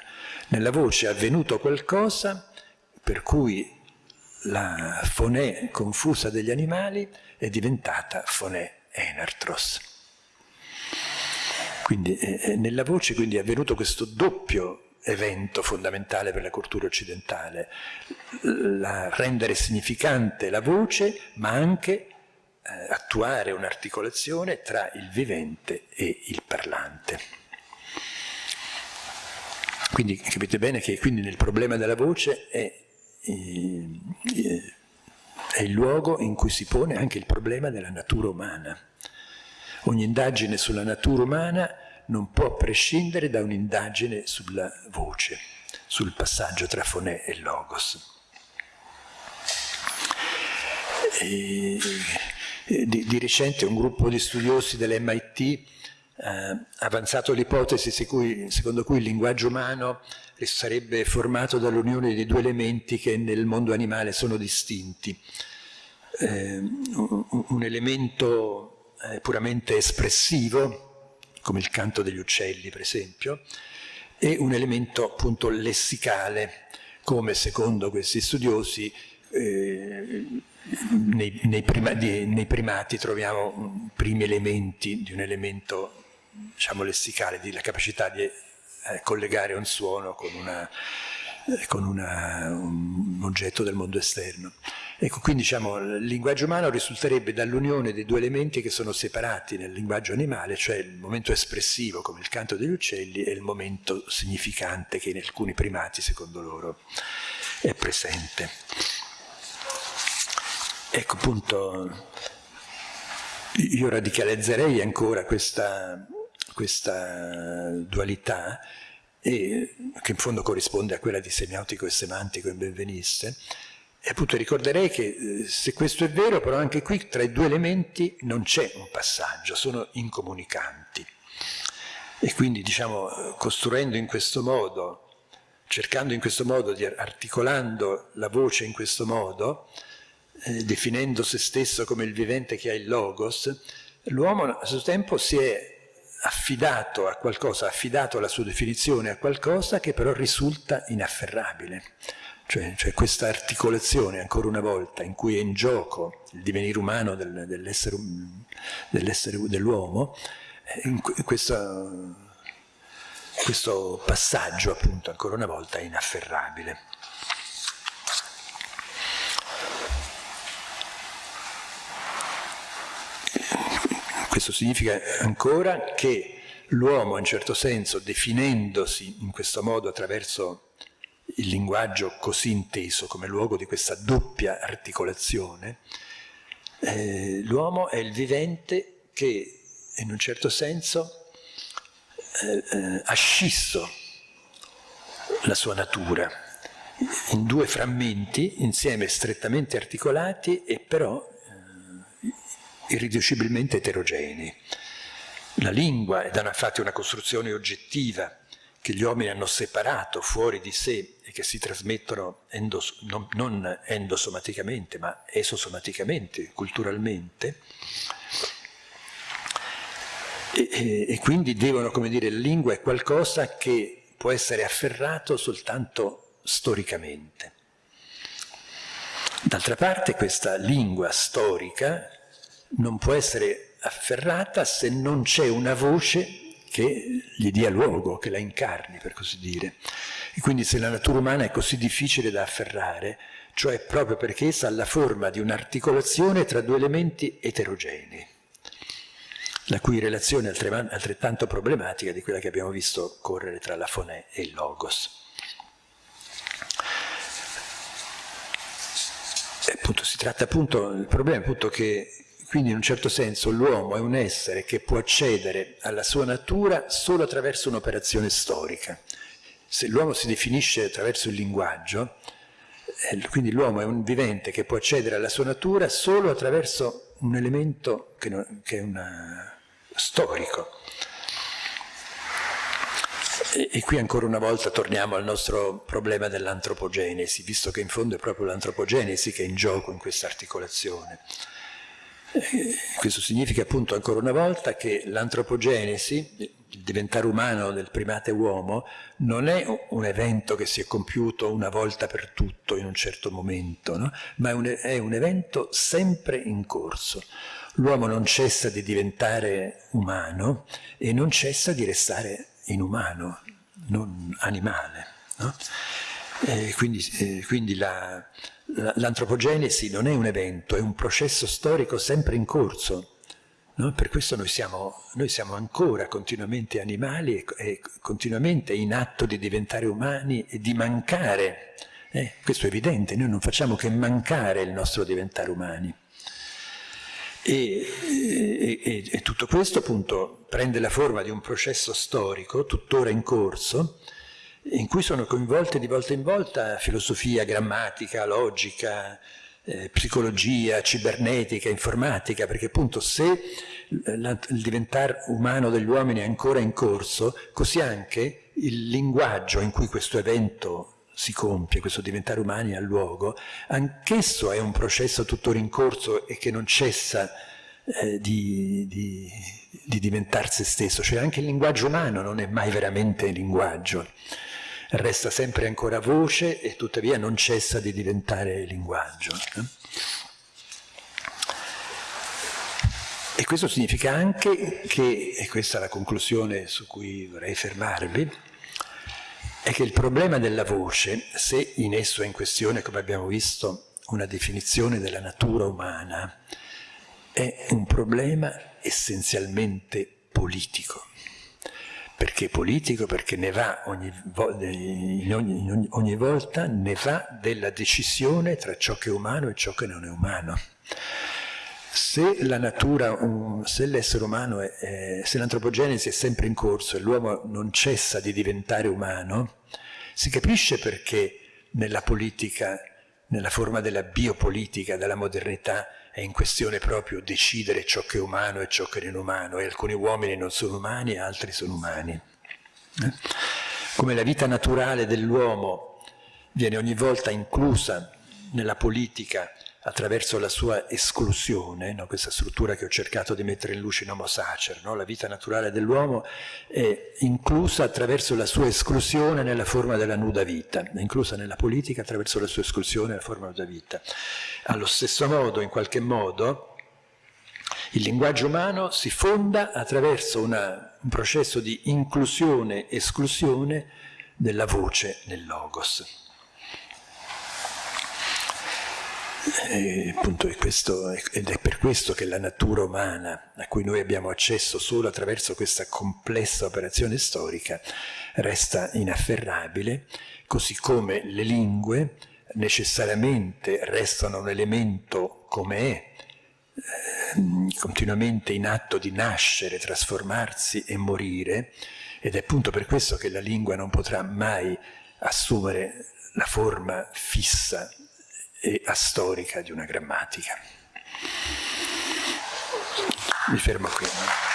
nella voce è avvenuto qualcosa per cui la fonè confusa degli animali è diventata fonè enartros. Quindi eh, eh, nella voce quindi è avvenuto questo doppio evento fondamentale per la cultura occidentale, la, rendere significante la voce, ma anche eh, attuare un'articolazione tra il vivente e il parlante. Quindi capite bene che quindi nel problema della voce è è il luogo in cui si pone anche il problema della natura umana. Ogni indagine sulla natura umana non può prescindere da un'indagine sulla voce, sul passaggio tra fonè e logos. E, di, di, recente un gruppo di studiosi dell'MIT ha eh, avanzato l'ipotesi secondo cui il linguaggio umano sarebbe formato dall'unione di due elementi che nel mondo animale sono distinti. Eh, un elemento eh, puramente espressivo, come il canto degli uccelli per esempio, e un elemento appunto lessicale, come secondo questi studiosi eh, nei, nei, prima, di, nei, primati troviamo primi elementi di un elemento diciamo, lessicale, di la capacità di eh, collegare un suono con, una, eh, con una, un oggetto del mondo esterno. Ecco, quindi diciamo, il linguaggio umano risulterebbe dall'unione dei due elementi che sono separati nel linguaggio animale, cioè il momento espressivo come il canto degli uccelli e il momento significante che in alcuni primati, secondo loro, è presente. Ecco appunto, io radicalizzerei ancora questa, questa dualità, e, che in fondo corrisponde a quella di semiotico e semantico in Benveniste, e appunto ricorderei che eh, se questo è vero, però anche qui tra i due elementi non c'è un passaggio, sono incomunicanti. E quindi, diciamo, costruendo in questo modo, cercando in questo modo, di, articolando la voce in questo modo, eh, definendo se stesso come il vivente che ha il logos, l'uomo a suo tempo si è affidato a qualcosa, affidato la sua definizione a qualcosa che però risulta inafferrabile. Cioè, cioè questa articolazione, ancora una volta, in cui è in gioco il divenire umano del, dell'essere dell dell'uomo, eh, questo, questo passaggio, appunto, ancora una volta, è inafferrabile. Questo significa ancora che l'uomo, in certo senso, definendosi in questo modo attraverso il linguaggio così inteso come luogo di questa doppia articolazione, eh, l'uomo è il vivente che in un certo senso eh, eh, ha scisso la sua natura in due frammenti insieme strettamente articolati e però eh, irriducibilmente eterogenei. La lingua è da una, infatti una costruzione oggettiva che gli uomini hanno separato fuori di sé e che si trasmettono endos, non, non endosomaticamente ma esosomaticamente, culturalmente, e, e, e, quindi devono, come dire, la lingua è qualcosa che può essere afferrato soltanto storicamente. D'altra parte questa lingua storica non può essere afferrata se non c'è una voce che gli dia luogo, che la incarni, per così dire. E quindi se la natura umana è così difficile da afferrare, cioè proprio perché essa ha la forma di un'articolazione tra due elementi eterogenei, la cui relazione è altrettanto problematica di quella che abbiamo visto correre tra la fonè e il logos. E appunto, si tratta appunto, il problema è appunto che quindi in un certo senso l'uomo è un essere che può accedere alla sua natura solo attraverso un'operazione storica. Se l'uomo si definisce attraverso il linguaggio, eh, quindi l'uomo è un vivente che può accedere alla sua natura solo attraverso un elemento che, non, che è una, storico. E, e qui ancora una volta torniamo al nostro problema dell'antropogenesi, visto che in fondo è proprio l'antropogenesi che è in gioco in questa articolazione. Questo significa appunto ancora una volta che l'antropogenesi, il diventare umano del primate uomo, non è un evento che si è compiuto una volta per tutto in un certo momento, no? ma è un, è un evento sempre in corso. L'uomo non cessa di diventare umano e non cessa di restare inumano, non animale. No? Quindi, eh, quindi la, l'antropogenesi non è un evento, è un processo storico sempre in corso. No? Per questo noi siamo, noi siamo, ancora continuamente animali e, e, continuamente in atto di diventare umani e di mancare. Eh, questo è evidente, noi non facciamo che mancare il nostro diventare umani. E, e, e tutto questo appunto prende la forma di un processo storico tuttora in corso, in cui sono coinvolte di volta in volta filosofia, grammatica, logica, eh, psicologia, cibernetica, informatica, perché appunto se il diventare umano degli uomini è ancora in corso, così anche il linguaggio in cui questo evento si compie, questo diventare umani ha luogo, anch'esso è un processo tuttora in corso e che non cessa eh, di, di, di diventare se stesso, cioè anche il linguaggio umano non è mai veramente linguaggio resta sempre ancora voce e tuttavia non cessa di diventare linguaggio. Eh? E questo significa anche che, e questa è la conclusione su cui vorrei fermarvi, è che il problema della voce, se in esso è in questione, come abbiamo visto, una definizione della natura umana, è un problema essenzialmente politico. Perché politico? Perché ne va ogni, in ogni, in ogni, ogni volta ne va della decisione tra ciò che è umano e ciò che non è umano. Se la natura, se l'essere umano, è, se l'antropogenesi è sempre in corso e l'uomo non cessa di diventare umano, si capisce perché nella politica, nella forma della biopolitica, della modernità, è in questione proprio decidere ciò che è umano e ciò che non è umano, e alcuni uomini non sono umani e altri sono umani. Eh? Come la vita naturale dell'uomo viene ogni volta inclusa nella politica attraverso la sua esclusione, no? questa struttura che ho cercato di mettere in luce in Homo Sacer, no? la vita naturale dell'uomo è inclusa attraverso la sua esclusione nella forma della nuda vita, è inclusa nella politica attraverso la sua esclusione nella forma della vita. Allo stesso modo, in qualche modo, il linguaggio umano si fonda attraverso una, un processo di inclusione-esclusione della voce nel logos. E, appunto, è questo, ed è per questo che la natura umana, a cui noi abbiamo accesso solo attraverso questa complessa operazione storica, resta inafferrabile, così come le lingue necessariamente restano un elemento come è, eh, continuamente in atto di nascere, trasformarsi e morire, ed è appunto per questo che la lingua non potrà mai assumere la forma fissa e astorica di una grammatica. Mi fermo qui.